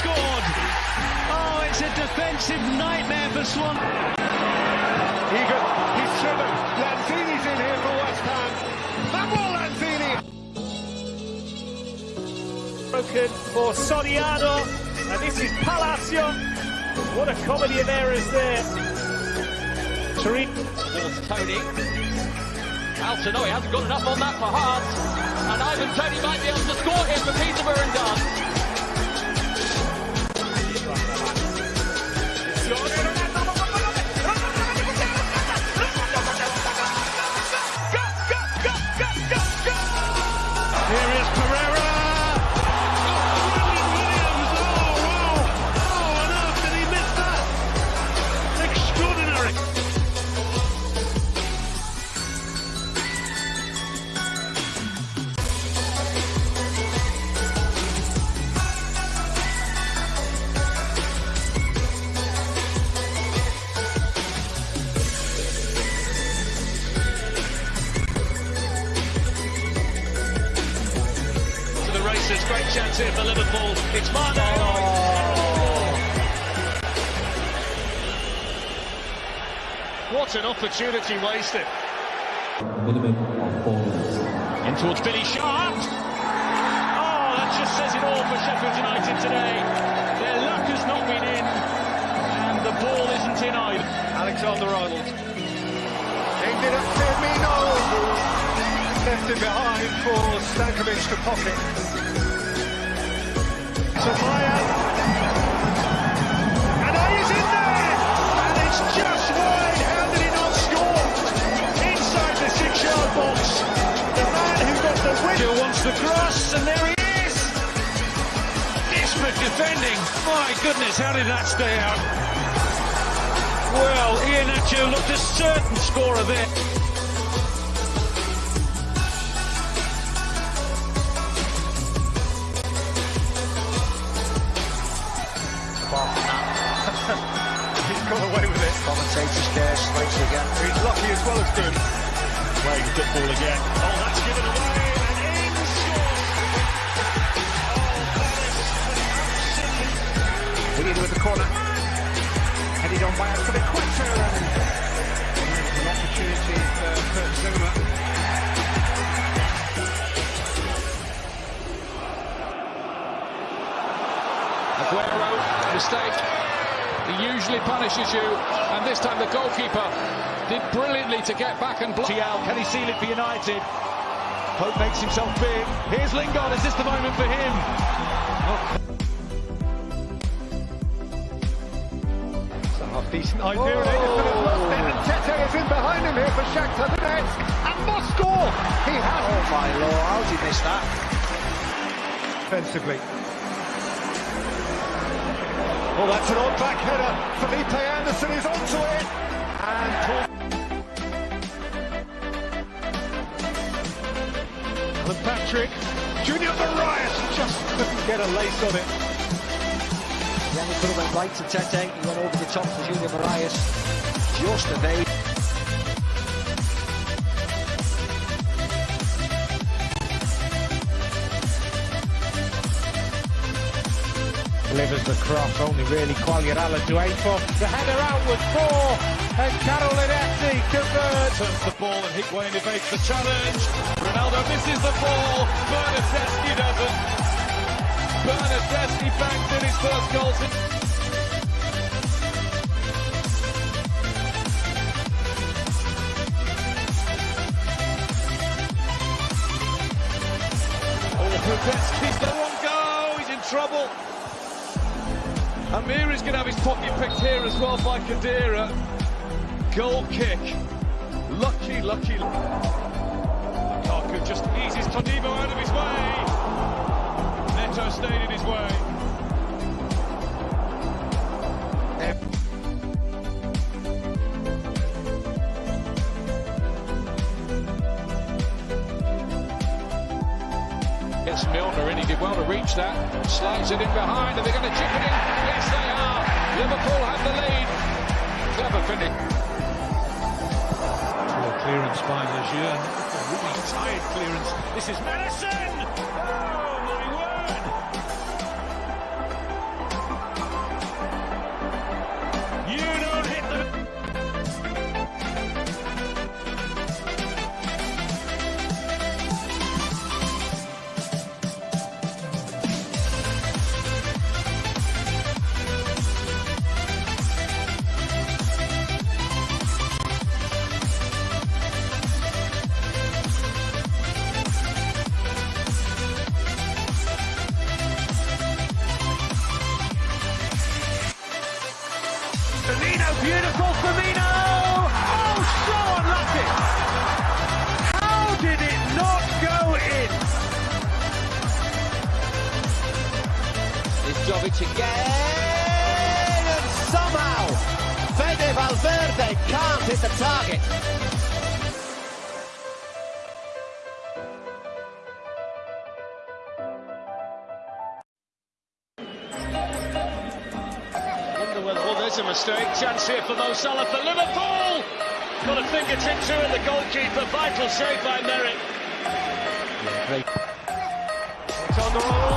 scored. Oh, it's a defensive nightmare for Swan. Egan, he's driven. Lanzini's in here for West Ham. Manuel Lanzini. broken for Soriano, and this is Palacio. What a comedy of errors there. Tariq towards Toney. Alton, no, he hasn't got enough on that for Hart. And Ivan Toney might be able to score here for Peterborough and done. Here Great chance here for Liverpool. It's Mane. Oh! What an opportunity wasted. In towards Billy Sharp. Oh, that just says it all for Sheffield United today. Their luck has not been in, and the ball isn't in either. Alexander Arnold. Ended Firmino. who Left it behind for Stankovic to pocket. Inside the six-yard box. The man who. Wants the cross, and there he is. Desperate defending. My goodness, how did that stay out? Well, Iheanacho looked a certain scorer there. Again. He's lucky as well as good. Playing football again. Oh, that's given away. And in scores. Headed with the corner. Headed on by Anthony Quinter. An opportunity for Kurt Zouma. Aguero, mistake. He usually punishes you, and this time the goalkeeper did brilliantly to get back and block. Tial, can he seal it for United? Pope makes himself big. Here's Lingard. Is this the moment for him? It's a half decent idea. and Ederson lost it. And Tete is in behind him here for Shakhtar Donetsk. And must score. He has Oh my lord, how did he miss that? defensively. Oh, that's an odd back header. Felipe Anderson is onto it. And Patrick. Junior Moraes just couldn't get a lace on it. Then he could right to Tete. He went over the top for Junior Moraes. Just evade. Delivers the cross. Only really Quagliarella to aim for. The header outward for, and Carolinetti converts. Turns the ball and Higuain evades the challenge. Ronaldo misses the ball. Bernardeschi doesn't. Bernardeschi bangs in his first goal. since- Oh, Bernardeschi's the one go. He's in trouble. Amir is going to have his pocket picked here as well by Khedira. Goal kick. Lucky, lucky. Lukaku just eases Todibo out of his way. Neto stayed in his way. Milner in, he did well to reach that. Slides it in behind, are they going to chip it in? Yes, they are. Liverpool have the lead. Clever Poor clearance by Lejeune. Really tired clearance. This is Maddison! There's a mistake. Chance here for Mo Salah for Liverpool. Got a fingertip to it, the goalkeeper. Vital save by Merrick. It's on the roll.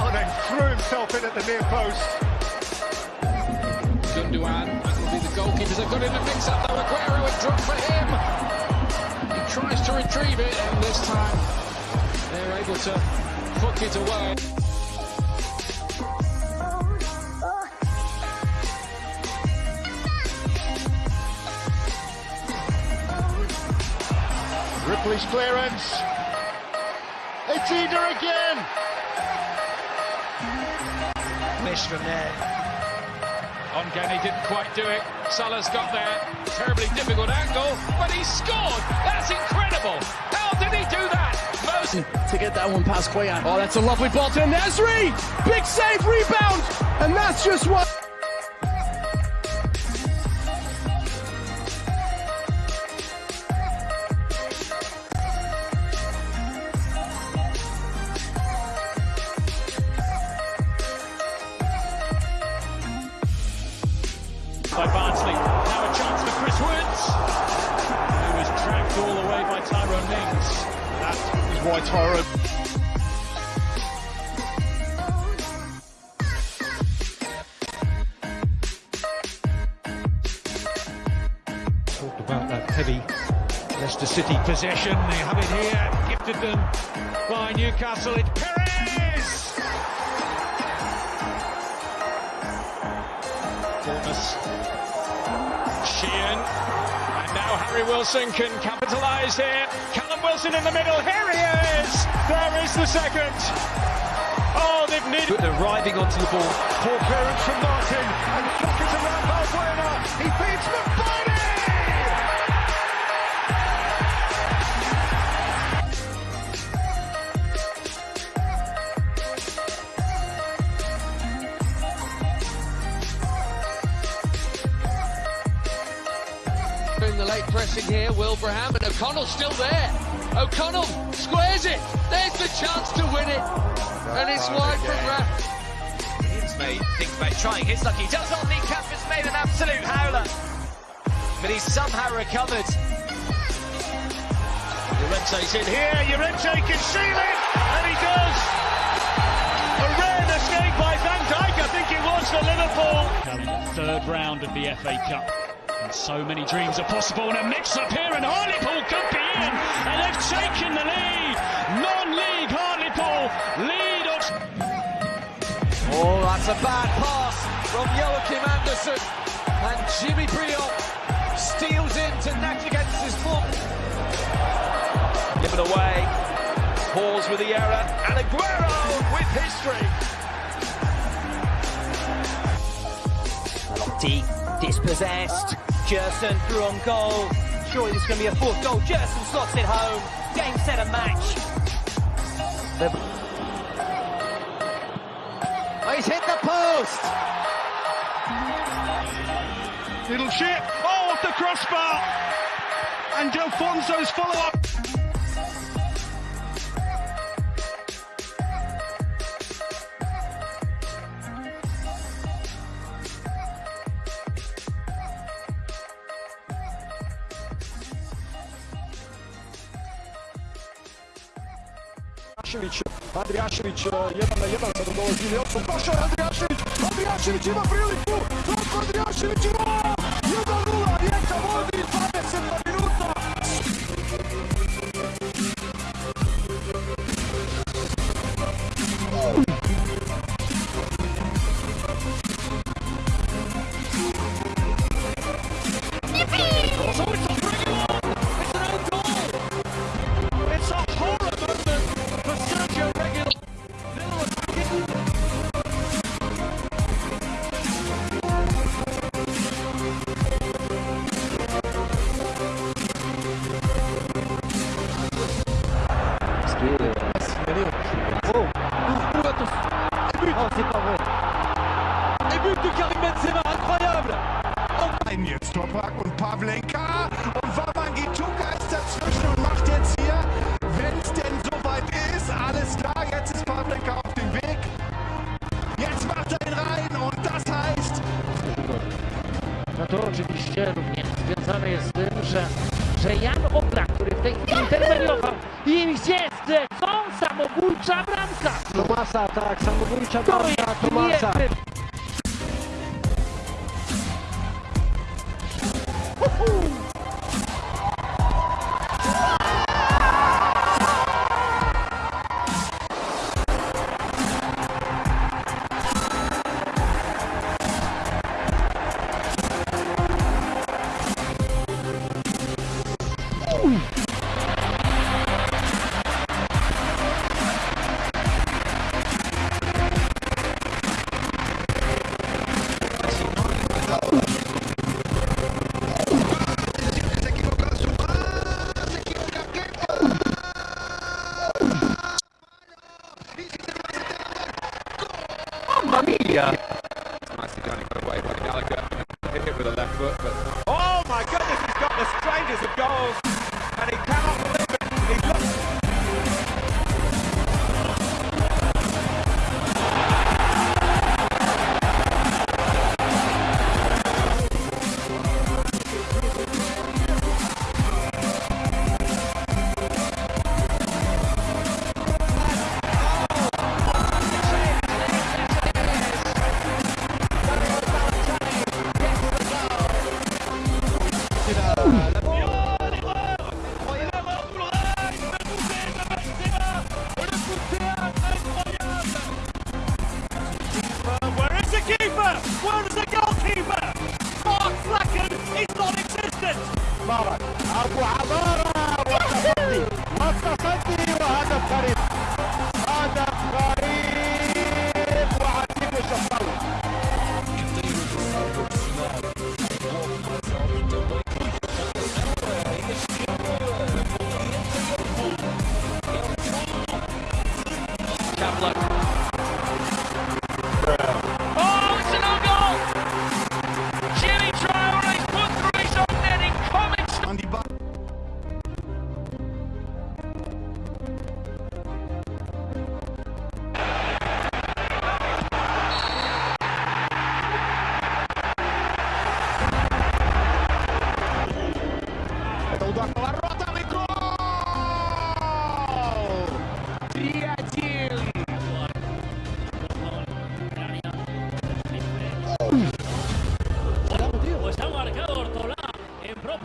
Mane threw himself in at the near post. Be the goalkeepers have got in the mix up though. Aguero would drop for him. He tries to retrieve it, and this time they're able to hook it away. Ripley's clearance. It's Eder again. Miss from there. Ongani didn't quite do it. Salah's got there. Terribly difficult angle, but he scored. That's incredible. How did he do that? Most to get that one past Cuellar. Oh, that's a lovely ball to Nasri. Big save, rebound, and that's just what. Heavy Leicester City possession. They have it here, gifted them by Newcastle. It's Perez! Bournemouth. Sheehan. And now Harry Wilson can capitalise here. Callum Wilson in the middle. Here he is! There is the second. Oh, they've needed. Arriving onto the ball. Poor clearance from Martin. And pockets around Valbuena. He feeds in pressing here, Wilbraham and O'Connell still there. O'Connell squares it. There's the chance to win it, and it's wide from Raff. He's made, thinks about trying. Hits lucky. Does not think Campus made an absolute howler. But he's somehow recovered. Llorente's in here. Llorente can seal it. And he does. A rare escape by Van Dijk, I think it was for Liverpool. Third round of the FA Cup. And so many dreams are possible. And a mix up here, and Hartlepool could be in. And they've taken the lead. Non-league Hartlepool lead us. Oh, that's a bad pass from Joachim Andersen. And Jimmy Brion steals into Nagligens's foot. Given away. Pause with the error. And Aguero with history. Lotti dispossessed. Jerson through on goal. Surely this is going to be a fourth goal. Jerson slots it home. Game, set, and match. Oh, he's hit the post. Little chip. Oh, off the crossbar. And Delfonso's follow-up. Andrijašević, Andrijašević 1 na 1 sada dolazi Nelson, prošao je Andrijašević, Andrijašević ima priliku, Ratko Andrijašević ima Samobójcza bramka! Tomasa, tak, samobójcza To bramka Tomasa. niezwykle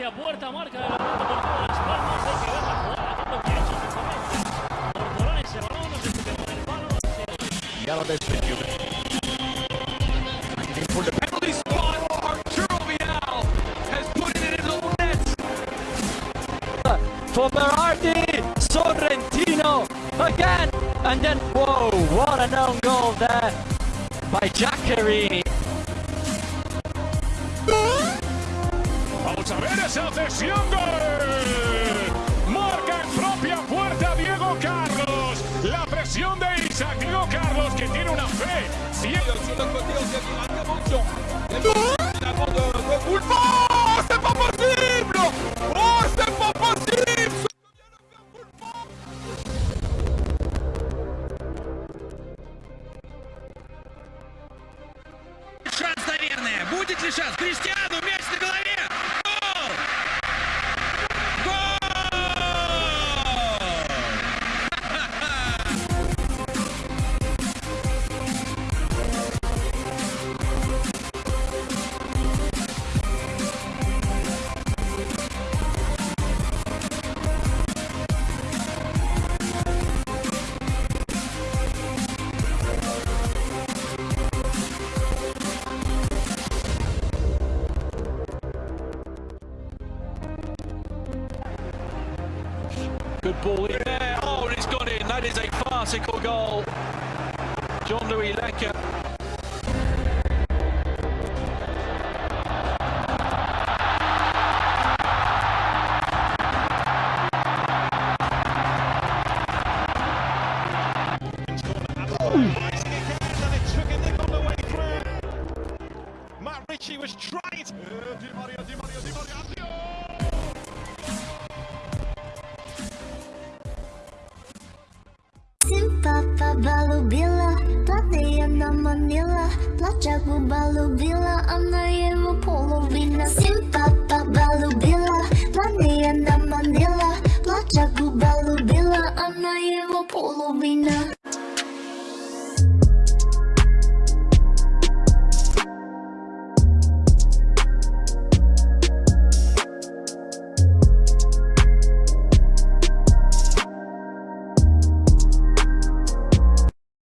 en propia puerta, marca de la Deportiva Las Palmas. Hay que ver la jugada, haciendo que ha hecho ese momento. Ortolá en ese balón, no se toque con el palo. For the penalty spot, Arturo Vidal has put it in his own net. For Berardi, Sorrentino again, and then whoa, what an own goal there by Giaccherini. Cesión gol. Marca en propia puerta Diego Carlos. La presión de Isaac. Diego Carlos que tiene una fe. Cielo. That is a farcical goal. John Louis Lecker. Papa полюбила, платная на манила, плачаку полюбила, она его половина. Сын папа полюбила, платная на манила, плачаку полюбила, она его половина.